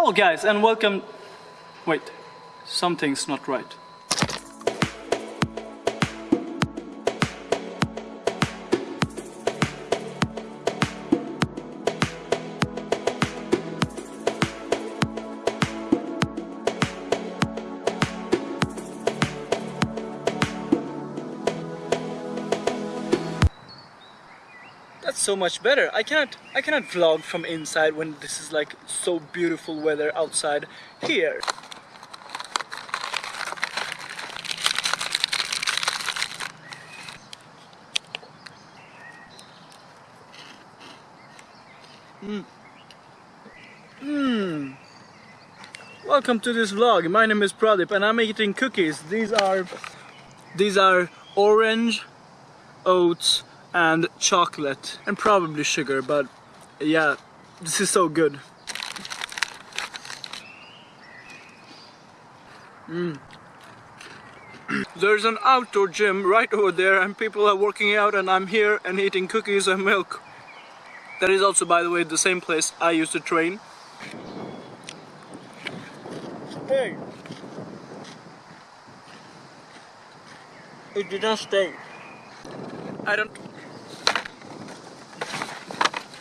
Hello guys and welcome... Wait, something's not right. So much better. I cannot I cannot vlog from inside when this is like so beautiful weather outside here. Mmm. Mmm. Welcome to this vlog. My name is Pradip and I'm eating cookies. These are these are orange oats and chocolate and probably sugar but yeah this is so good. Mm. there's an outdoor gym right over there and people are working out and I'm here and eating cookies and milk. That is also by the way the same place I used to train. Hey. It did not stay. I don't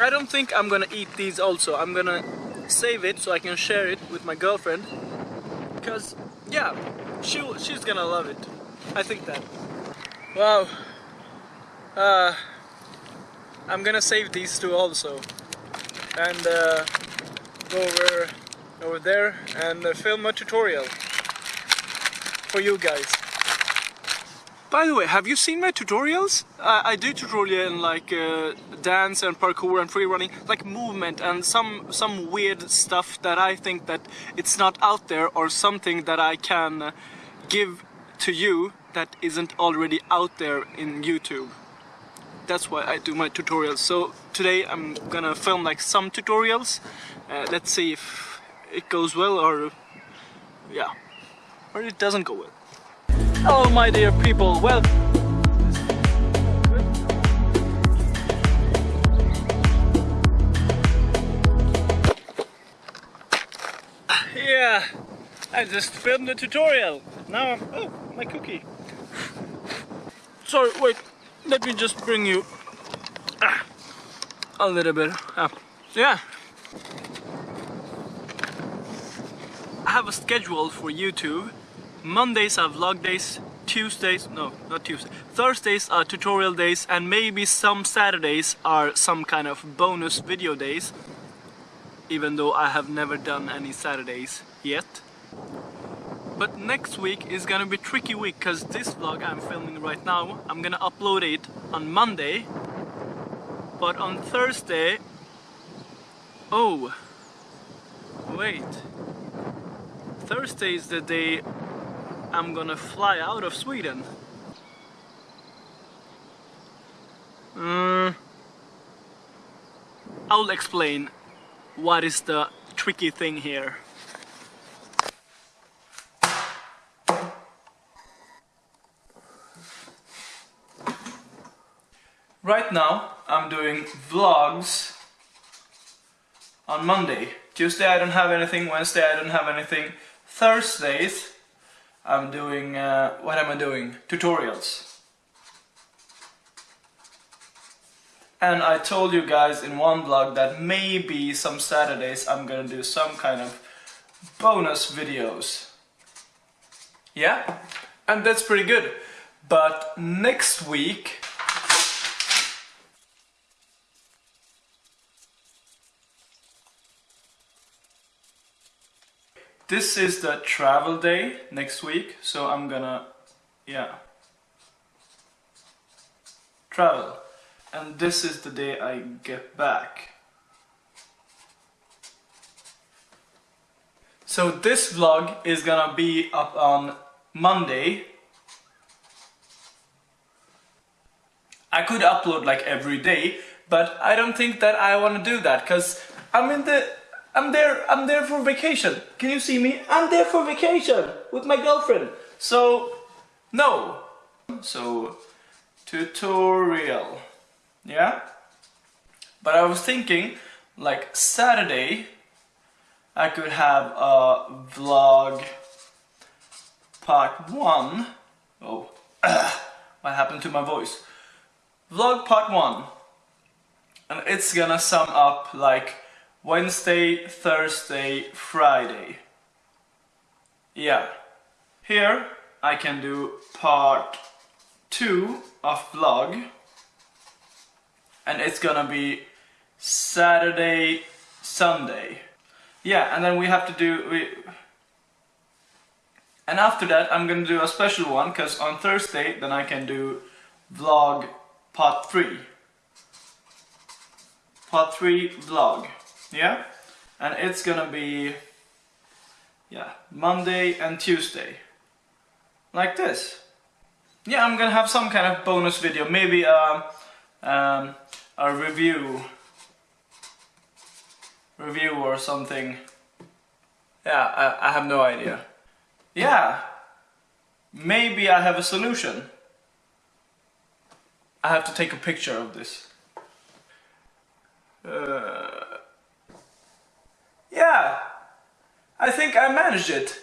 I don't think I'm gonna eat these also. I'm gonna save it so I can share it with my girlfriend. Because, yeah, she, she's gonna love it. I think that. Wow. Uh, I'm gonna save these two also. And uh, go over, over there and uh, film a tutorial for you guys. By the way, have you seen my tutorials? Uh, I do tutorial in like uh, dance and parkour and free running, like movement and some some weird stuff that I think that it's not out there or something that I can uh, give to you that isn't already out there in YouTube. That's why I do my tutorials. So today I'm gonna film like some tutorials. Uh, let's see if it goes well or yeah, or it doesn't go well. Hello my dear people, well Yeah, I just filmed the tutorial. Now I'm, oh, my cookie. Sorry, wait, let me just bring you ah, a little bit up. Yeah. I have a schedule for YouTube Mondays are vlog days, Tuesdays, no, not Tuesday, Thursdays are tutorial days and maybe some Saturdays are some kind of bonus video days even though I have never done any Saturdays yet. But next week is gonna be tricky week because this vlog I'm filming right now, I'm gonna upload it on Monday. But on Thursday, oh, wait, Thursday is the day I'm gonna fly out of Sweden. Uh, I'll explain what is the tricky thing here. Right now I'm doing vlogs on Monday. Tuesday I don't have anything, Wednesday I don't have anything. Thursdays I'm doing, uh, what am I doing? Tutorials. And I told you guys in one vlog that maybe some Saturdays I'm gonna do some kind of bonus videos. Yeah? And that's pretty good. But next week This is the travel day next week, so I'm gonna, yeah, travel. And this is the day I get back. So this vlog is gonna be up on Monday. I could upload like every day, but I don't think that I wanna do that, cause I'm in the I'm there, I'm there for vacation. Can you see me? I'm there for vacation with my girlfriend. So, no. So, tutorial. Yeah? But I was thinking, like Saturday, I could have a vlog part one. Oh, what happened to my voice? Vlog part one. And it's gonna sum up like Wednesday, Thursday, Friday. Yeah. Here I can do part two of vlog. And it's gonna be Saturday, Sunday. Yeah, and then we have to do... We, and after that I'm gonna do a special one, because on Thursday then I can do vlog part 3. Part 3 vlog. Yeah? And it's gonna be... Yeah, Monday and Tuesday. Like this. Yeah, I'm gonna have some kind of bonus video. Maybe um, um, a review review or something. Yeah, I, I have no idea. Yeah, maybe I have a solution. I have to take a picture of this. Uh, yeah, I think I managed it.